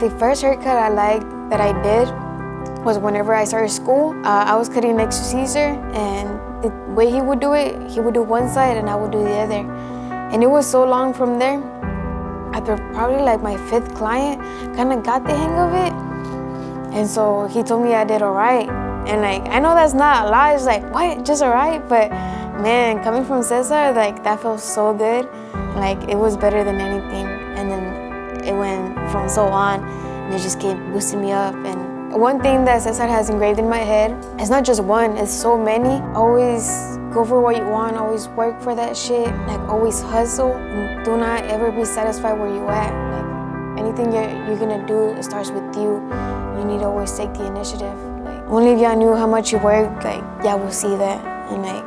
The first haircut I liked that I did was whenever I started school. Uh, I was cutting next to Cesar and the way he would do it, he would do one side and I would do the other. And it was so long from there. After probably like my fifth client, kind of got the hang of it. And so he told me I did all right. And like, I know that's not a lot, it's like, what, just all right? But man, coming from Cesar, like that felt so good. Like it was better than anything. And then it went from so on, and it just kept boosting me up. And one thing that Cesar has engraved in my head, it's not just one, it's so many. Always go for what you want, always work for that shit, like always hustle. And do not ever be satisfied where you at. Like anything you're, you're gonna do, it starts with you. You need to always take the initiative. Like only if y'all knew how much you work, like y'all will see that. And like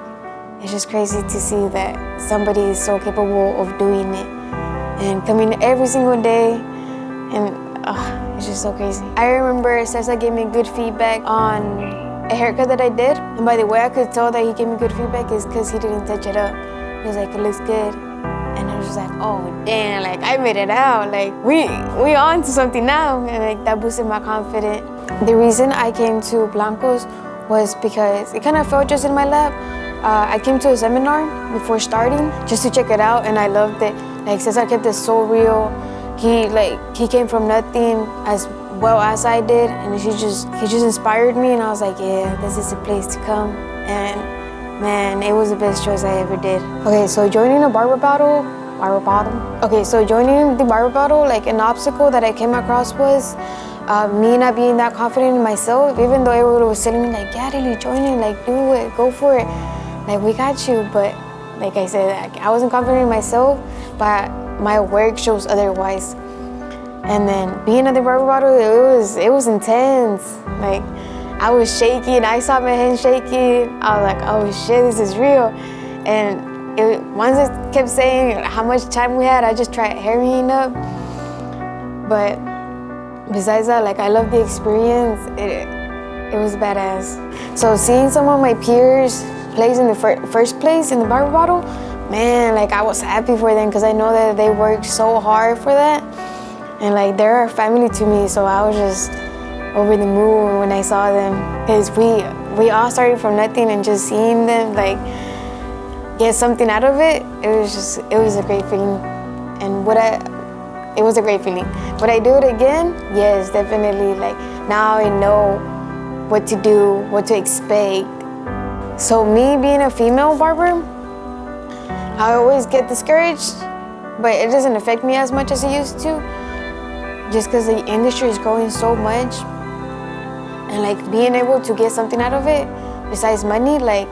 it's just crazy to see that somebody is so capable of doing it and coming every single day and uh, it's just so crazy. I remember Cesar gave me good feedback on a haircut that I did and by the way I could tell that he gave me good feedback is because he didn't touch it up. He was like, it looks good. And I was just like, oh damn, like I made it out. Like we we on to something now. And like that boosted my confidence. The reason I came to Blancos was because it kind of felt just in my lap. Uh, I came to a seminar before starting just to check it out and I loved it. Like Cesar kept it so real. He like he came from nothing as well as I did and he just he just inspired me and I was like, yeah, this is the place to come. And man, it was the best choice I ever did. Okay, so joining a barber battle, barber battle. Okay, so joining the barber battle, like an obstacle that I came across was uh, me not being that confident in myself, even though everyone was telling me like, yeah, really join it, like do it, go for it like we got you but like i said i wasn't confident in myself but my work shows otherwise. And then being at the barber battle it was it was intense. Like i was shaking. I saw my hands shaking. I was like oh shit this is real. And it, once it kept saying how much time we had i just tried hurrying up. But besides that like i love the experience. It, it was badass. So seeing some of my peers place in the fir first place in the barber battle, man, like I was happy for them because I know that they worked so hard for that. And like they're a family to me, so I was just over the moon when I saw them. Because we, we all started from nothing and just seeing them like get something out of it, it was just, it was a great feeling. And what I, it was a great feeling. Would I do it again? Yes, definitely. Like now I know what to do, what to expect, so me being a female barber, I always get discouraged, but it doesn't affect me as much as it used to, just because the industry is growing so much. And like being able to get something out of it, besides money, like,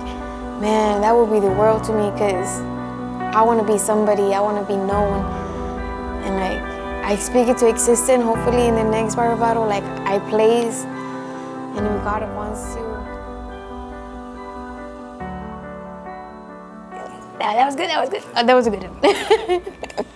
man, that would be the world to me because I want to be somebody, I want to be known. And like, I speak it to existence, hopefully in the next barber battle, like I place, and if God wants to, that was good, that was good. Oh, that was a good one.